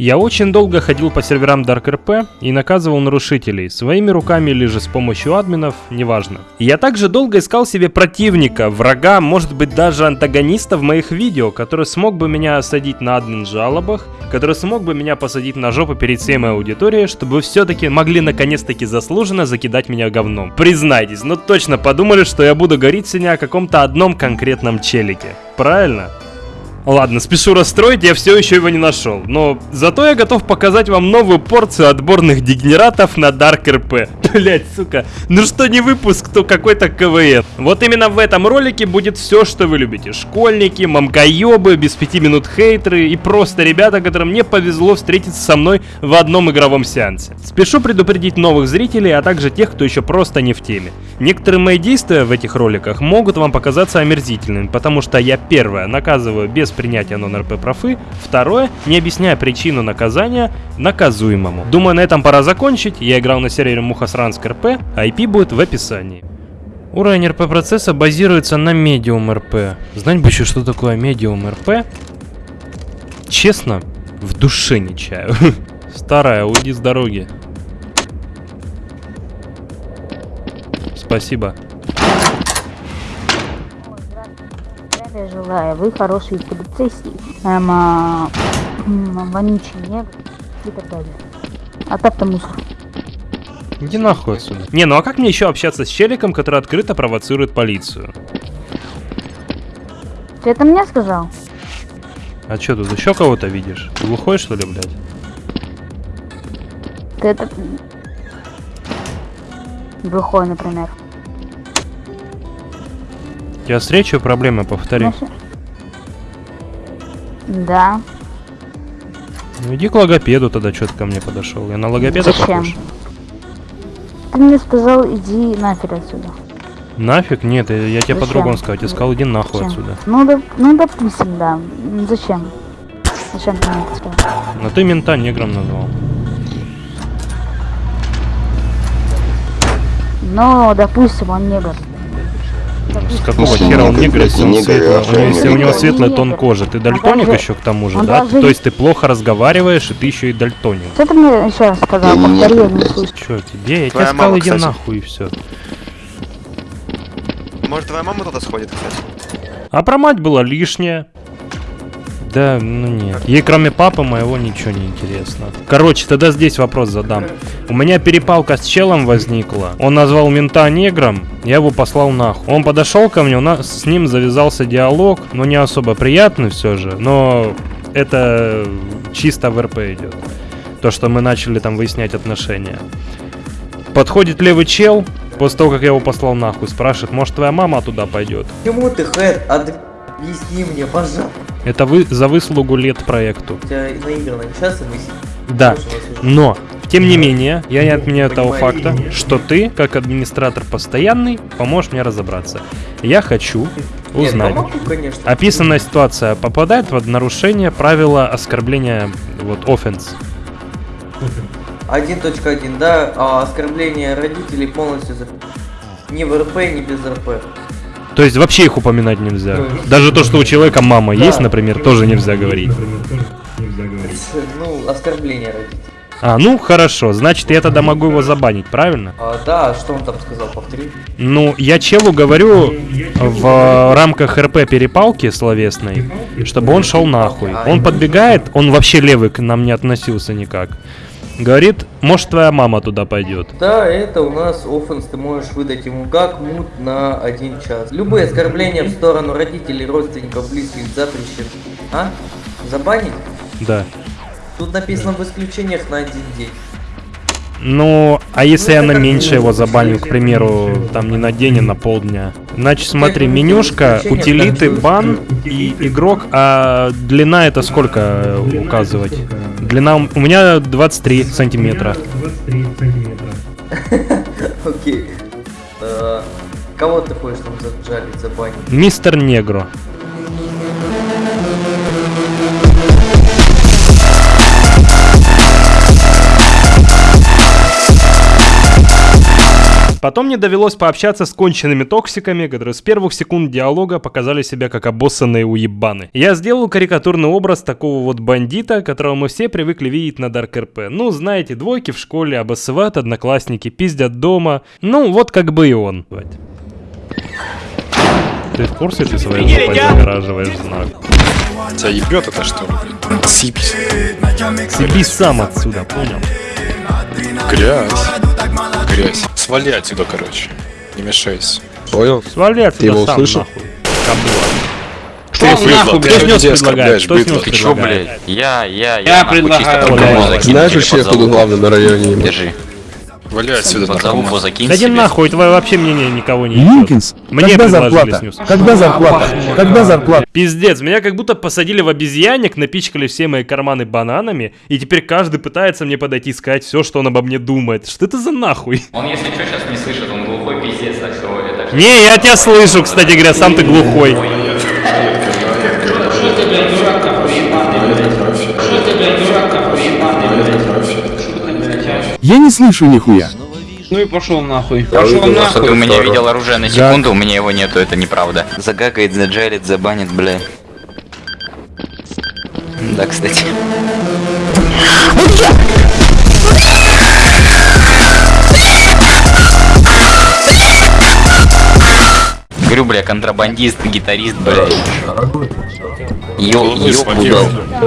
Я очень долго ходил по серверам DarkRP и наказывал нарушителей, своими руками или же с помощью админов, неважно. Я также долго искал себе противника, врага, может быть даже антагониста в моих видео, который смог бы меня осадить на админ жалобах, который смог бы меня посадить на жопу перед всей моей аудиторией, чтобы все-таки могли наконец-таки заслуженно закидать меня говном. Признайтесь, ну точно подумали, что я буду говорить сегодня о каком-то одном конкретном челике. Правильно? Ладно, спешу расстроить, я все еще его не нашел. Но зато я готов показать вам новую порцию отборных дегенератов на Dark RP. Блять, сука. Ну что не выпуск, то какой-то КВН. Вот именно в этом ролике будет все, что вы любите. Школьники, мамкоебы, без пяти минут хейтеры и просто ребята, которым не повезло встретиться со мной в одном игровом сеансе. Спешу предупредить новых зрителей, а также тех, кто еще просто не в теме. Некоторые мои действия в этих роликах могут вам показаться омерзительными, потому что я первое наказываю без принятия нон-РП профы, второе, не объясняя причину наказания наказуемому. Думаю, на этом пора закончить. Я играл на сервере Мухасранск РП, IP будет в описании. Уровень РП процесса базируется на медиум РП. Знать бы еще, что такое медиум РП. Честно, в душе не чаю. Старая, уйди с дороги. Спасибо. Здравия желаю. Вы хороший полицейский. Эм, а, м, вонючий негр и так далее. А так-то мусор. Иди нахуй отсюда. Не, ну а как мне еще общаться с челиком, который открыто провоцирует полицию? Ты это мне сказал? А что, тут еще кого-то видишь? Ты глухой, что ли, блядь? Ты это... Глухой, например. Тебя с речью проблемы, повтори. Знаешь- Да. Ну иди к логопеду тогда, что ты ко мне подошел. Я на логопеда Зачем? похож? Ты мне сказал, иди нафиг отсюда. Нафиг? Нет, я, я тебе по-другому сказал. Я сказал, иди нахуй Зачем? отсюда. Ну, доп- ну, допустим, да. М, Зачем? Зачем ты мне это сказал? Но ты мента негром назвал. Ну, допустим, он негр. С какого смысле хера он негр? если, он Негр, светлый? а он если у него светлый Он тон кожи, ты Он дальтоник еще к тому же, да? То есть ты плохо разговариваешь, и ты еще и дальтоник. Что ты мне еще раз сказал? Я не не слышу. Че тебе? Я тебе сказал, иди нахуй и все. Может, твоя мама туда сходит, кстати? А про мать было лишнее. Да, ну нет. Ей кроме папы моего ничего не интересно. Короче, тогда здесь вопрос задам. У меня перепалка с челом возникла. Он назвал мента негром, я его послал нахуй. Он подошел ко мне, у нас с ним завязался диалог, но не особо приятный все же, но это чисто в РП идет. То, что мы начали там выяснять отношения. Подходит левый чел, после того, как я его послал нахуй, спрашивает, может твоя мама туда пойдет? Почему ты хэт? Объясни мне, пожалуйста. Это вы за выслугу лет проекту. Сейчас и мысли. Да. Но, тем не менее, я не отменяю того факта, нет. что ты, как администратор постоянный, поможешь мне разобраться. Я хочу Нет, узнать. помогу, конечно. Описанная ситуация попадает под нарушение правила оскорбления, вот, offense. 1.1, да, а оскорбление родителей полностью за... Ни в РП, ни без РП. То есть вообще их упоминать нельзя. Ну, Даже то, что у человека мама да. есть, например, тоже нельзя говорить. Ну, оскорбление родителей. А, ну хорошо, значит я тогда могу его забанить, правильно? А, да, что он там сказал, повтори. Ну, я челу говорю в рамках РП перепалки словесной, чтобы он шел нахуй. Он подбегает, он вообще левый к нам не относился никак. Говорит, может твоя мама туда пойдет. Да, это у нас offense, ты можешь выдать ему как mute на один час. Любые оскорбления в сторону родителей, родственников, близких запрещены. А? Забанить? Да. Тут написано в исключениях на один день. Ну, а если Ну, я на меньше его забаню, к примеру, там не на день, а на полдня? Значит, смотри, менюшка, утилиты, бан и игрок, а длина это сколько указывать? Длина у меня 23 сантиметра. Окей. Э, Кого ты хочешь там заджалить, забанить? Мистер Негро. Потом мне довелось пообщаться с конченными токсиками, которые с первых секунд диалога показали себя как обоссанные уебаны. Я сделал карикатурный образ такого вот бандита, которого мы все привыкли видеть на Dark RP. Ну, знаете, двойки в школе, обоссывают одноклассники, пиздят дома. Ну, вот как бы и он. Ты в курсе, ты своей жопой загораживаешь знак? Тебя ебет это что ли? блин? Сипись. Съебись сам отсюда, понял? Грязь. Грязь. Свали отсюда, короче. Не мешайся. Понял? Свали отсюда его сам, услышал? нахуй. Что нахуй, блядь? Ты снес оскорбляешь, предлагает? Что снес Ты Ты чё, блядь? Я, я, я, Я предлагаю, блядь. Знаешь вообще, залупу. главный на районе? Держи. Вали отсюда, наркоман. закинь Да иди нахуй, твое вообще мнение никого не. Линкинс, Мне когда зарплата? снюс. Когда зарплата? Когда зарплата? Пиздец, меня как будто посадили в обезьянник, напичкали все мои карманы бананами, и теперь каждый пытается мне подойти и сказать все, что он обо мне думает. Что это за нахуй? Он, если что, сейчас не слышит, он глухой пиздец, так что это... Не, я тебя слышу, кстати говоря, сам ты глухой. Что ты, блядь, дурак какой ебаный, блядь? Что ты, блядь, дурак какой ебаный, блядь? Что ты, блядь, а? Я не слышу нихуя. Ну и пошел нахуй. Пошел Что нахуй. ты у меня видел оружие на секунду, у меня его нету, это неправда. Загагает, заджарит, забанит, бля. Да, кстати. Говорю, бля, контрабандист, гитарист, бля. Ё, Головы ё, свалил.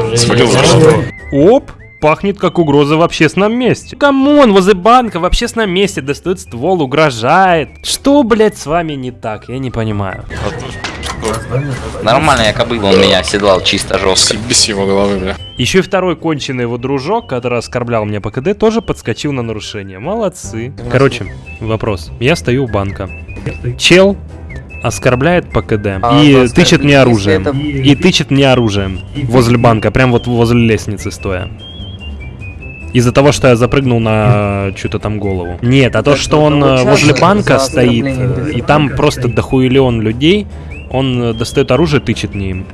блядь. Свалил за что? Оп, пахнет как угроза в общественном месте. Come on, возле банка в общественном месте достает ствол, угрожает. Что, блядь, с вами не так? Я не понимаю. Нормально, я кобыла, он меня оседлал чисто жестко. Съебись его головы, бля. Еще и второй конченый его дружок, который оскорблял меня по КД, тоже подскочил на нарушение. Молодцы. Короче, вопрос. Я стою у банка. Чел оскорбляет по КД А, и тычет мне оружием. это- И тычет мне оружием возле банка, прям вот возле лестницы стоя. Из-за того, что я запрыгнул на что-то там голову. Нет, а то, что он э, возле банка стоит, э, и там просто дохуелион людей, он э, достает оружие, тычет мне им.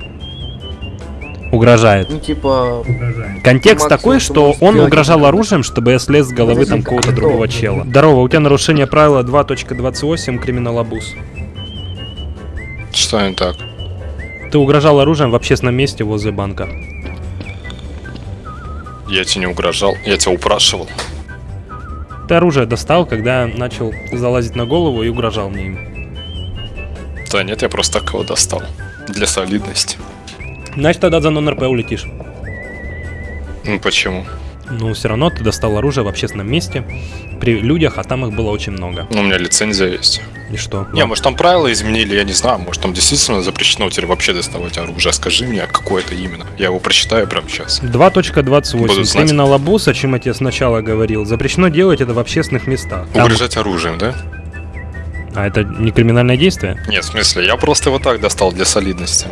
Угрожает. Ну, типа, Контекст Максимум, такой, что он угрожал оружием, чтобы я слез с головы там а кто? другого чела. Здорово, у тебя нарушение правила 2.28 криминалабуз. Что не так? Ты угрожал оружием в общественном месте возле банка. Я тебе не угрожал, я тебя упрашивал. Ты оружие достал, когда начал залазить на голову и угрожал мне им. Да нет, я просто так его достал. Для солидности. Значит, тогда за нон-РП улетишь. Ну почему? Ну, все равно ты достал оружие в общественном месте, при людях, а там их было очень много. Ну, у меня лицензия есть. И что? Не, может там правила изменили, я не знаю. Может там действительно запрещено теперь вообще доставать оружие. Скажи мне, какое это именно. Я его прочитаю прямо сейчас. 2.28. Буду знать. Криминалабуз, о чем я тебе сначала говорил, запрещено делать это в общественных местах. Там- Угрожать оружием, да? А это не криминальное действие? Нет, в смысле, я просто его так достал для солидности.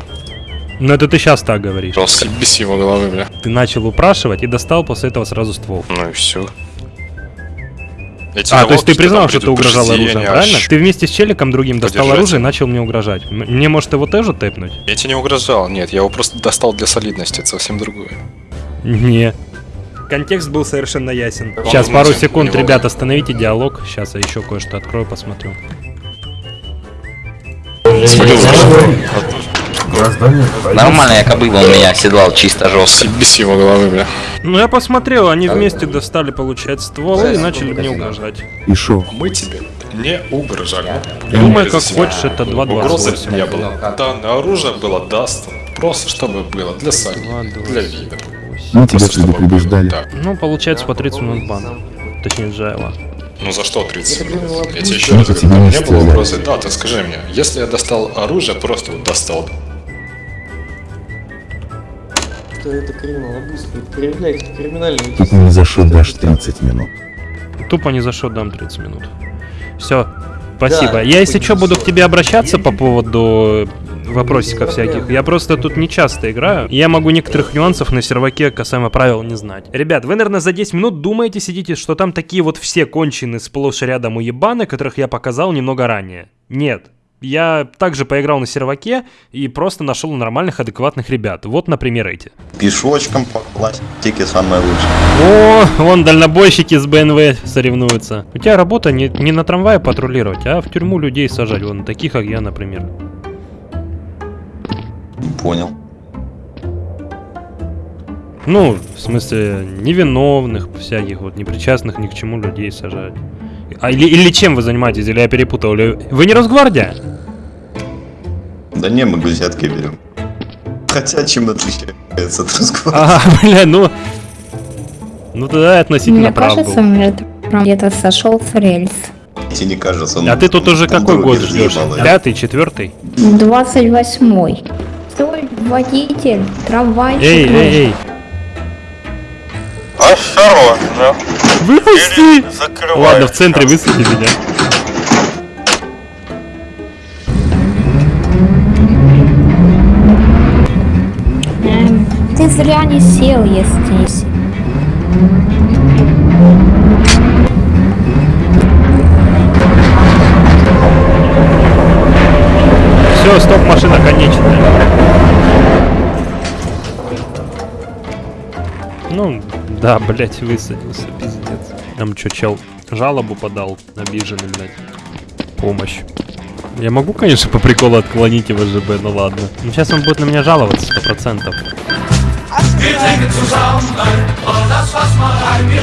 Ну это ты сейчас так говоришь. Просто съебись его головы, бля. Ты начал упрашивать и достал после этого сразу ствол. Ну и все. А, то есть ты признал, что ты угрожал оружием, правильно? Ты вместе с челиком другим достал Подержать. оружие и начал мне угрожать. Мне, может, его тоже тэпнуть? Я тебе не угрожал, нет, я его просто достал для солидности, это совсем другое. Не. Контекст был совершенно ясен. Он Сейчас, пару секунд, него- ребят, остановите диалог. Сейчас я еще кое-что открою, посмотрю. Свалил что? Нормально, я кобыла, он меня оседлал чисто жестко. Съебись его головы, бля. Ну, я посмотрел, они вместе достали, получается, стволы и начали мне угрожать. И шо? Мы тебе не угрожали. Думай, как хочешь, это Угрозы 2.28. не было. Данное оружие было даст. Просто чтобы было для солидности, для вида. Мы тебя Просто чтобы было, предупреждали. да. Ну, получается, по 30 минут бан. Точнее, Джайла. Ну за что 30 Это минут? Я тебе еще Ну, раз говорю, не было угрозы. Да, ты скажи мне, если я достал оружие, просто вот достал. Что это криминалабуз, вы проявляете криминальные Тут не за шо дашь 30 минут. Тупо не за что дам 30 минут. Все, спасибо. Да, я, если что, буду к тебе обращаться по поводу вопросиков всяких. Я просто тут не часто играю. Я могу некоторых нюансов на серваке касаемо правил не знать. Ребят, вы, наверное, за 10 минут думаете, сидите, что там такие вот все кончены сплошь и рядом уебаны, которых я показал немного ранее. Нет. Я также поиграл на серваке и просто нашел нормальных, адекватных ребят. Вот, например, эти. Пешочком по пластике самое лучшее. О, вон дальнобойщики с БНВ соревнуются. У тебя работа не, не на трамвае патрулировать, а в тюрьму людей сажать. Вон таких, как я, например. Понял. Ну, в смысле, невиновных всяких, вот, непричастных ни к чему людей сажать. А или, или чем вы занимаетесь, или я перепутал? Или... Вы не Росгвардия? Да не, мы взятки берем. Хотя чем отличается от русского? А, бля, ну... Ну тогда относительно Мне прав кажется, был. мир где-то сошел с рельс. Тебе не кажется? он А ты тут уже какой год ждешь? Пятый, четвертый? 28-й. Стой, водитель, трамвайчик. Эй, эй, эй. Осторожно. Выпусти! Закрывай. Ладно, в центре высади меня. Ты зря не сел, если... Все, стоп, машина конечная. Ну, да, блять, высадился, пиздец. Там что, чел жалобу подал, обиженный, блядь. Помощь. Я могу, конечно, по приколу отклонить его ЖБ, ну ладно. Ну сейчас он будет на меня жаловаться, сто процентов.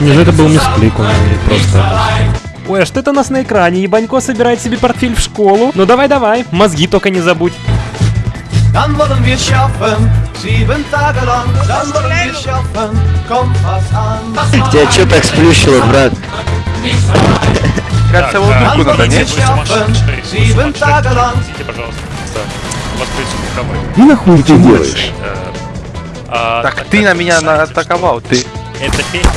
Не, ну это был мисклик, он просто... Ой, а что это у нас на экране? Ебанько собирает себе портфель в школу. Ну давай-давай, мозги только не забудь. Dann wollen wir schaffen, sieben Tage lang. Dann wollen wir schaffen, kommt was an. Тебя что так сплющило, брат? Кажется, вот да. тут надо, нет? Sieben Tage lang. Простите, пожалуйста. У вас происходит И нахуй ты делаешь? Так ты на меня атаковал, ты... Это песня.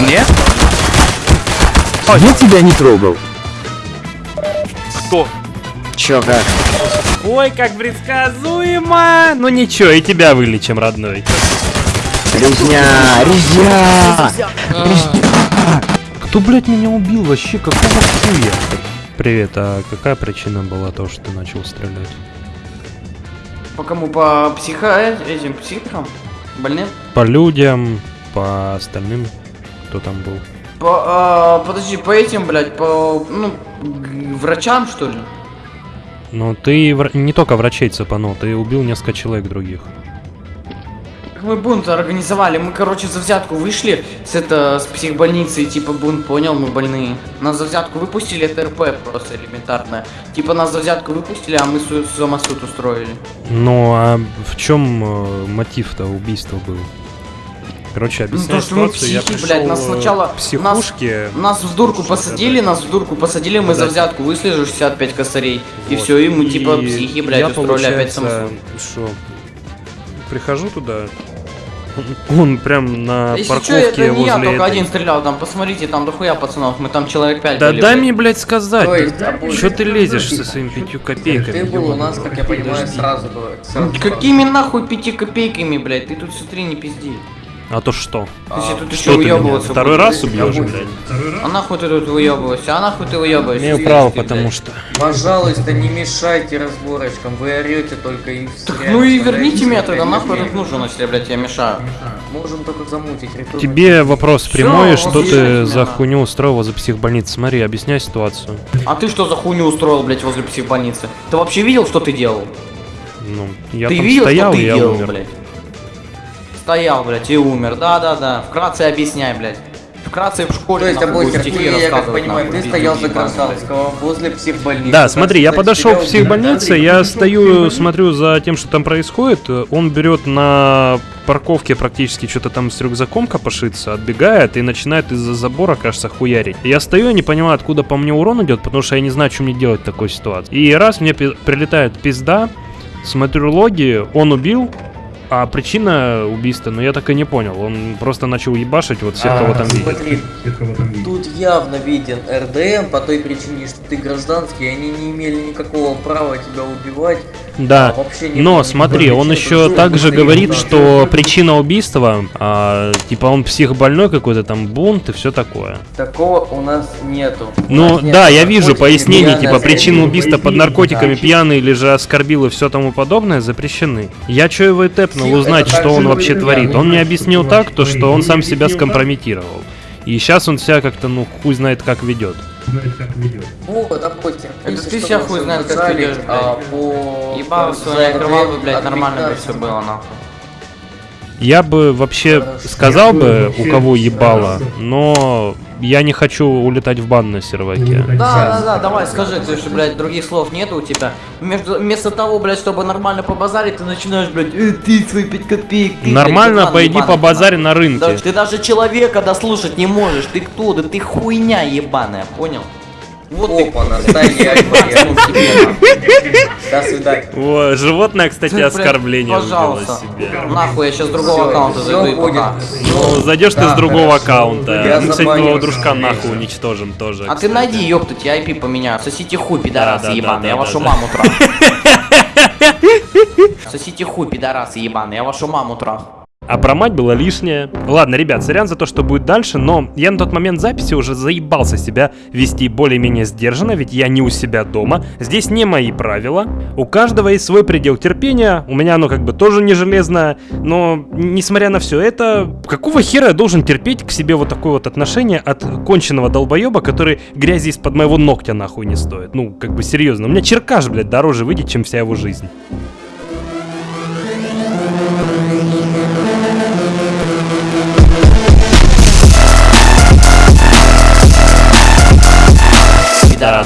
Нет? Я тебя не трогал. Кто? Чё, как? Ой, как предсказуемо! Ну ничего, и тебя вылечим, родной. Резня, резня! Кто, блядь, меня убил вообще? Какого хуя? Привет, а какая причина была того, что ты начал стрелять? По кому? По психо... этим психам? Больным? По людям, по остальным, кто там был? По, а, подожди, по этим, блядь, по, ну, врачам, что ли? Ну, ты вра- не только врачей цепанул, ты убил несколько человек других. Мы бунт организовали, мы, короче, за взятку вышли с это, с психбольницы, и, типа, бунт понял, мы больные. Нас за взятку выпустили, это РП просто элементарное. Типа, нас за взятку выпустили, а мы су- самосуд устроили. Ну, а в чем э, мотив-то убийства был? Короче, Ну, объясняю то, что мы ситуацию. Я психи, пришел блядь, нас сначала- к психушке. Нас в дурку посадили, нас в дурку посадили, мы за Да. взятку вышли же 65 косарей. И Вот. все, и мы, типа, И психи, блядь, я, устроили опять самосуд. Что, прихожу туда, он, прям на Если что, парковке это не я возле только этой- один стрелял, там посмотрите, там дохуя пацанов, мы там человек 5 Да были. дай блядь. мне, блядь, сказать. То есть, да, Чё ты лезешь со своими пятью копейками? Ты был у нас, как я понимаю, сразу сразу Какими нахуй пяти копейками, блядь? Ты тут смотри, не пизди. А то что? Если тут Что еще ты меня уебываться второй раз убьешь, блядь? А нахуй ты тут выебываешься? А нахуй ты выебываешься? Имею Ты, право, ты, потому блядь. что... Пожалуйста, не мешайте разборочкам, вы орете только и Так Ну и верните меня тогда, нахуй тут нужен, если, блядь, я мешаю. Можем только замутить ритуал. Тебе вопрос прямой, что вот ты за хуйню устроил возле психбольницы? Смотри, объясняй ситуацию. А ты что за хуйню устроил, блядь, возле психбольницы? Ты вообще видел, что ты делал? Ну, я ты там видел, стоял, что ты я делал, умер. блядь? Стоял, блядь, и умер. Да-да-да. Вкратце объясняй, блядь. Вкратце в школе То есть, стихи ты, я как понимаю, ты стоял за. Гражданского возле психбольницы. Да, смотри, я подошел к психбольнице, я стою, смотрю за тем, что там происходит. Он берет на парковке практически что-то там с рюкзаком копошится, отбегает и начинает из-за забора, кажется, хуярить. Я стою, я не понимаю, откуда по мне урон идет, потому что я не знаю, что мне делать в такой ситуации. И раз мне пи- прилетает пизда, смотрю логи, он убил, а причина убийства, ну я так и не понял. Он просто начал ебашить вот всех, кого А, там видит. смотри, Тут явно виден РДМ по той причине, что ты гражданский, и они не имели никакого права тебя убивать. Да, не но смотри, он еще также говорит, что причина убийства, а, типа он психбольной какой-то там бунт и все такое. Такого у нас нету. Ну нас да, я вижу пояснение, пьяное типа причина убийства под наркотиками, пьяный или же оскорбил и все тому подобное запрещены. Я че его и тэпнул Псих- узнать, что он вообще творит. Он мне объяснил так, то что он сам себя скомпрометировал. И сейчас он себя как-то, ну, хуй знает как ведет. Ну, допустим. Это если ты что, себя хуй знает, как ведёшь, а блядь. по... Ебал свою кровавую, ответ блядь, нормально бы 15 все было, нахуй. Я бы вообще сказал бы, у кого ебало, но я не хочу улетать в бан на серваке. Да, да, да, давай скажи, ты что, блядь, других слов нету у тебя. Между, вместо того, блядь, чтобы нормально побазарить, ты начинаешь, блядь, э, ты свои 5 копеек. ты, Нормально блядь, пойди по базаре на рынке. Да, ты даже человека дослушать не можешь. Ты кто? Да ты хуйня ебаная, понял? Вот Опа, альфа, До свидания. О, животное, кстати, оскорбление Пожалуйста. себе. Нахуй, я сейчас с другого аккаунта зайду и пока. Ну, зайдешь ты с другого аккаунта. Мы, кстати, твоего дружка нахуй уничтожим тоже. А ты найди, ёптать, я IP поменяю. Сосите хуй, пидорасы ебаные, я вашу маму трахну. Сосите хуй, пидорасы ебаные, я вашу маму трахну. А про мать было лишнее. Ладно, ребят, сорян за то, что будет дальше, но я на тот момент записи уже заебался себя вести более-менее сдержанно, ведь я не у себя дома. Здесь не мои правила. У каждого есть свой предел терпения. У меня оно как бы тоже не железное. Но, несмотря на все это, какого хера я должен терпеть к себе вот такое вот отношение от конченного долбоеба, который грязи из-под моего ногтя нахуй не стоит? Ну, как бы серьезно. У меня черкаш, блядь, дороже выйдет, чем вся его жизнь.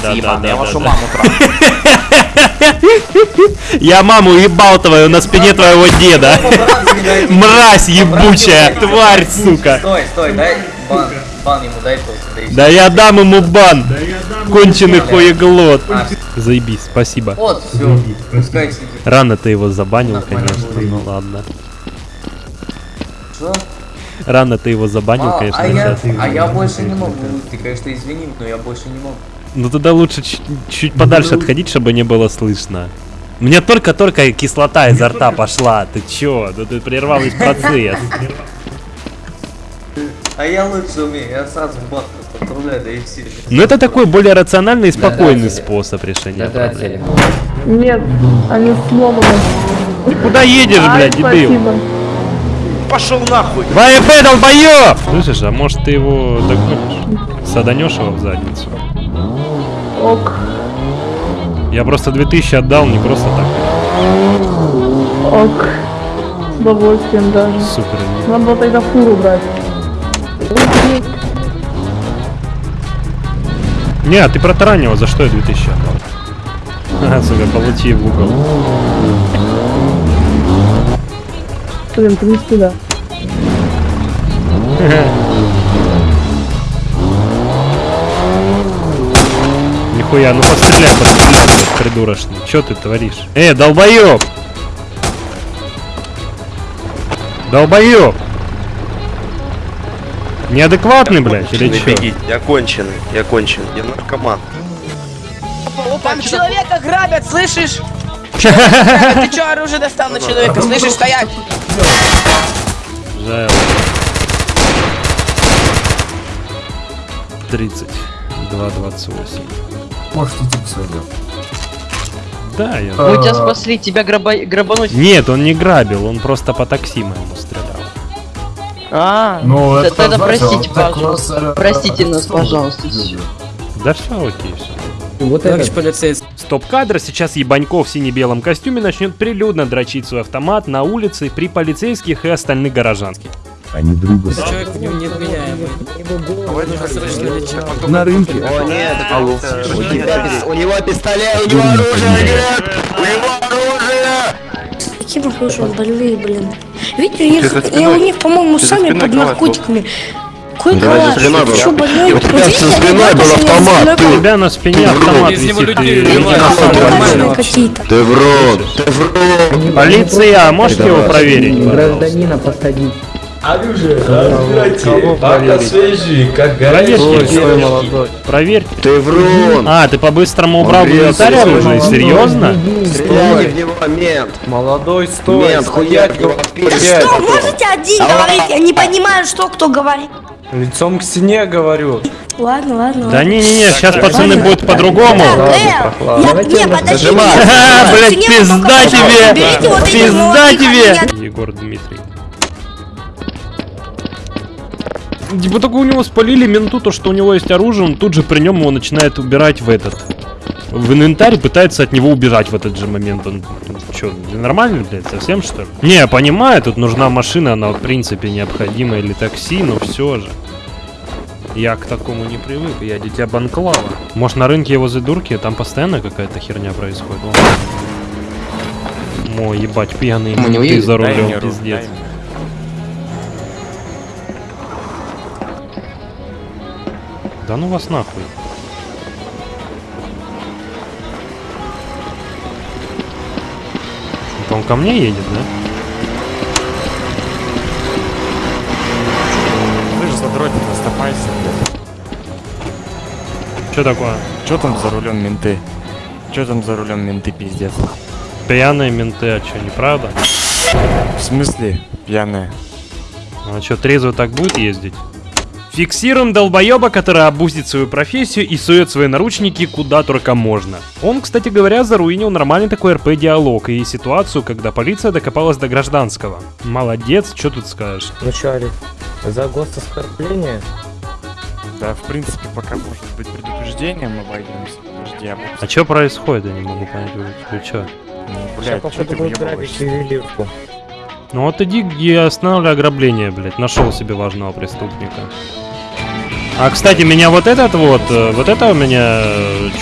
Да, ебаные, да, я да, вашу да. маму трахну. Я маму ебал твою на спине твоего деда. Мразь ебучая, тварь, сука. Стой, стой, дай бан. Бан ему дай да Да я дам ему бан. Конченый хуеглот. А. Заебись, спасибо. Вот, все. Рано ты его забанил, конечно, ну ладно. Что? Рано ты его забанил, А, конечно, а я, а я больше не могу. Ты, конечно, извини, но я больше не могу. Ну тогда лучше чуть, подальше отходить, чтобы не было слышно. Мне только-только кислота изо рта пошла. Ты чё? Ну ты прервал весь процесс. А я лучше умею, я сразу бан отправляю, да и все. Ну это такой более рациональный и спокойный способ решения проблем. Нет, они сломаны. Куда едешь, блядь, дебил? Пошел нахуй! ВП, долбоёб! Слышишь, а может ты его догонишь? Саданешь его в задницу? Ок, Я просто 2000 отдал, не просто так. ок. С удовольствием даже. Супер. Надо было тогда фуру брать. Не, а ты протаранил, за что я 2000 отдал? Ага, сука, получи в угол. Блин, ты не сюда. Нихуя, ну постреляй, постреляй, блядь, придурочный. Чё ты творишь? Э, долбоёб! Долбоёб! Неадекватный, блядь, или чё? Я конченый, я конченый, я наркоман. Там человека грабят, слышишь? Ты чё оружие достал на человека? Слышишь, стоять! Жаль. 30. 2.28. Может, идти по своим Да, я... Мы тебя спасли, тебя граба... грабануть. Нет, он не грабил, он просто по такси моему стрелял. А, Ну, это тогда простите, пожалуйста. Простите нас, пожалуйста. Да все окей, все. Вот Товарищ полицейский. Стоп-кадр. Сейчас Ебаньков в сине-белом костюме начнет прилюдно дрочить свой автомат на улице при полицейских и остальных горожанских. Они друга. Человек невменяемый. На рынке. О, нет, Алло. У него пистолет, у него оружие нет! У него оружие! Какие похожи больные, блин. Видите, я, у них, по-моему, сами под наркотиками. Какой Ну, спиной Ты что, больной? У тебя за спиной был что автомат? У тебя на спине автомат висит. Ты в рот, ты в рот. Полиция, можете его проверить? Гражданина посадить. Оружие, Кого проверить? Освежи, как пирожки. молодой. Проверьте. Ты врун! А, ты по-быстрому убрал оружие? молодой. Серьезно? Стреляйте в него, мент! Молодой, стой, Мент, хуярь его! Что, можете один говорить? Я не понимаю, что кто говорит. Лицом к стене говорю. Ладно, ладно, Да ладно. не-не-не, сейчас пацаны будет по-другому. Не, подожди, Блять, пизда тебе! Пизда тебе! Егор Дмитрий. Типа только у него спалили менту то, что у него есть оружие, он тут же при нем его начинает убирать в этот. В инвентарь пытается от него убежать в этот же момент. Он что, нормально, блядь, совсем что ли? Не, я понимаю, тут нужна машина, она в принципе необходима или такси, но все же. Я к такому не привык, я дитя Банклава. Может на рынке возле дурки, там постоянно какая-то херня происходит. О. Мой ебать пьяный ты за рулем, пиздец. Да ну вас нахуй. Это он ко мне едет, да? Ты же задротик, наступайся, блядь. Что такое? Чё там за рулем менты? Чё там за рулем менты, пиздец? Пьяные менты, а что, неправда? В смысле пьяные? А что, трезво так будет ездить? Фиксируем долбоеба, который обузит свою профессию и сует свои наручники куда только можно. Он, кстати говоря, заруинил нормальный такой РП-диалог и ситуацию, когда полиция докопалась до гражданского. Молодец, что тут скажешь? Ну чё, Арик, за гососкорбление? Да, в принципе, пока может быть предупреждением обойдемся. Подожди, я буду... А что происходит, я не могу понять, вы, вы чё? Ну, блядь, чё походу, ты въебываешься? ювелирку. Ну вот иди и останавливай ограбление, блядь, нашел себе важного преступника. А, кстати, меня вот этот вот, э, вот это у меня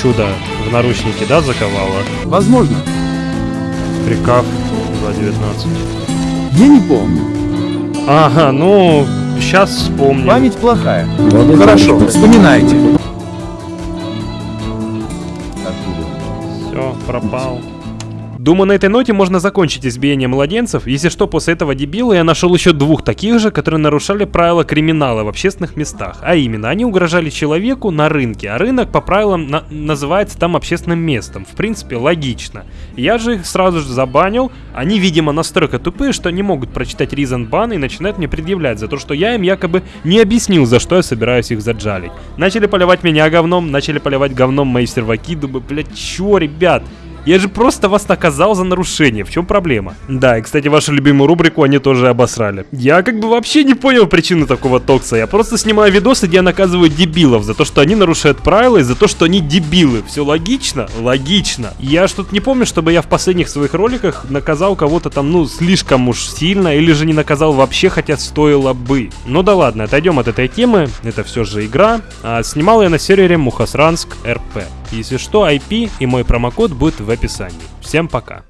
чудо в наручнике, да, заковало? Возможно. Прикав 2.19. Я не помню. Ага, ну, сейчас вспомню. Память плохая. Хорошо, вспоминайте. Все, пропал. Думаю, на этой ноте можно закончить избиение младенцев. Если что, после этого дебила я нашел еще двух таких же, которые нарушали правила криминала в общественных местах. А именно, они угрожали человеку на рынке, а рынок по правилам на- называется там общественным местом. В принципе, логично. Я же их сразу же забанил. Они, видимо, настолько тупые, что не могут прочитать reason ban и начинают мне предъявлять за то, что я им якобы не объяснил, за что я собираюсь их заджалить. Начали поливать меня говном, начали поливать говном мои серваки. Думаю, блядь, чё, ребят? Я же просто вас наказал за нарушение. В чем проблема? Да, и, кстати, вашу любимую рубрику они тоже обосрали. Я как бы вообще не понял причины такого токса. Я просто снимаю видосы, где я наказываю дебилов за то, что они нарушают правила и за то, что они дебилы. Все логично? Логично. Я что-то не помню, чтобы я в последних своих роликах наказал кого-то там, ну, слишком уж сильно, или же не наказал вообще, хотя стоило бы. Ну да ладно, отойдем от этой темы. Это все же игра. А, снимал я на сервере Мухасранск РП. Если что, IP и мой промокод будет в описании. Всем пока.